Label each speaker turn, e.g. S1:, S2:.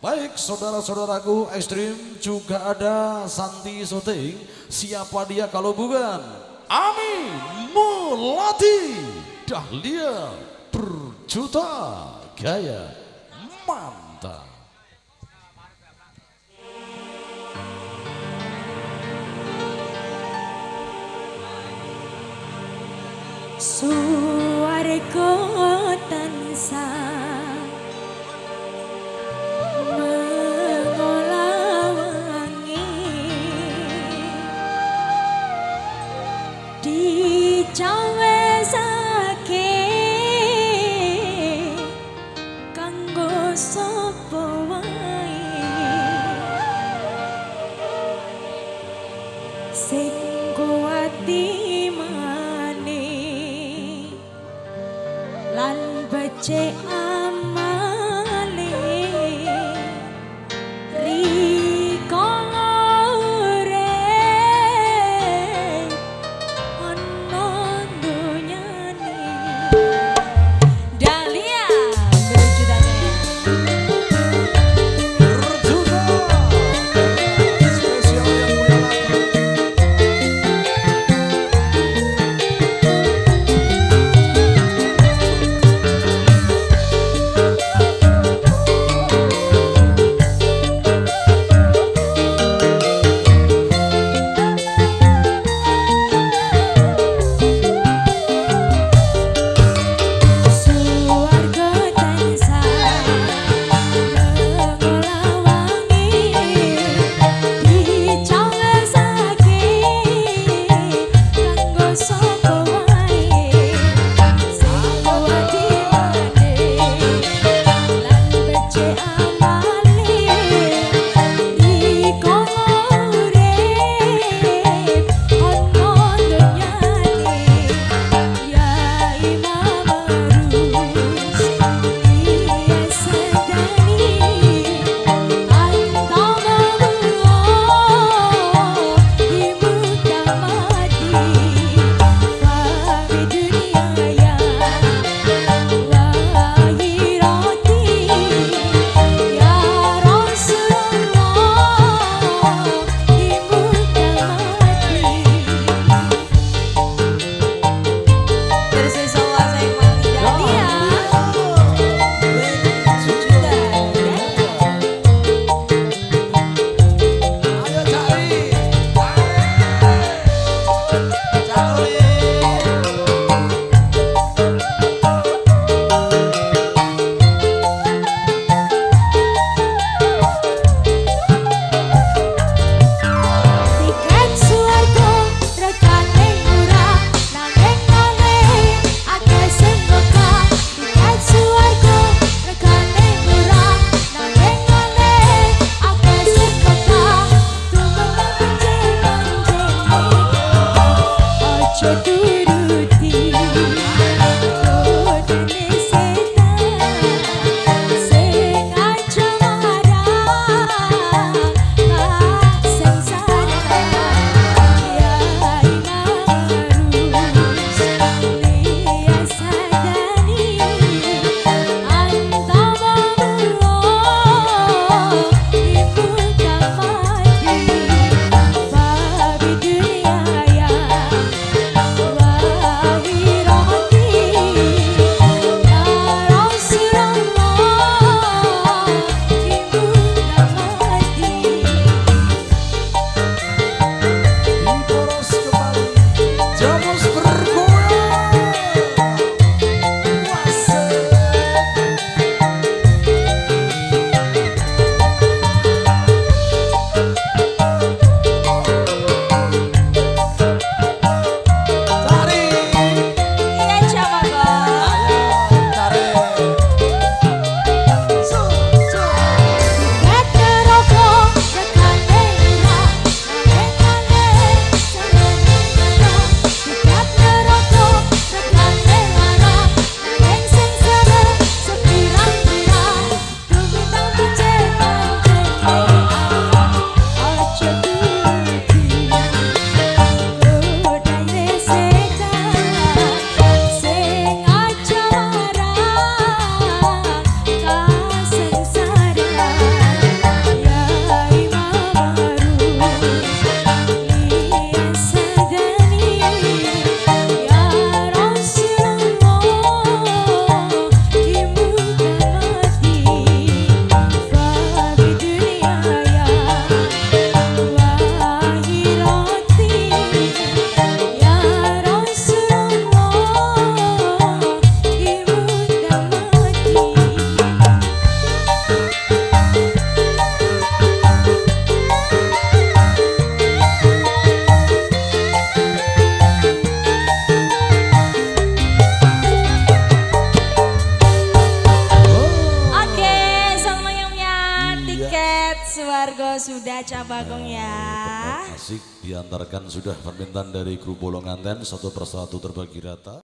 S1: Baik saudara-saudaraku ekstrim juga ada Santi Soting. Siapa dia kalau bukan? Ami Mulati Dahlia Berjuta Gaya Mantap.
S2: Suarga tansah sapa wae sing kuati mane lan
S1: becek Check
S2: sudah Cabagong ya.
S1: Asik diantarkan sudah permintaan dari grup bolongan ten satu persatu terbagi rata.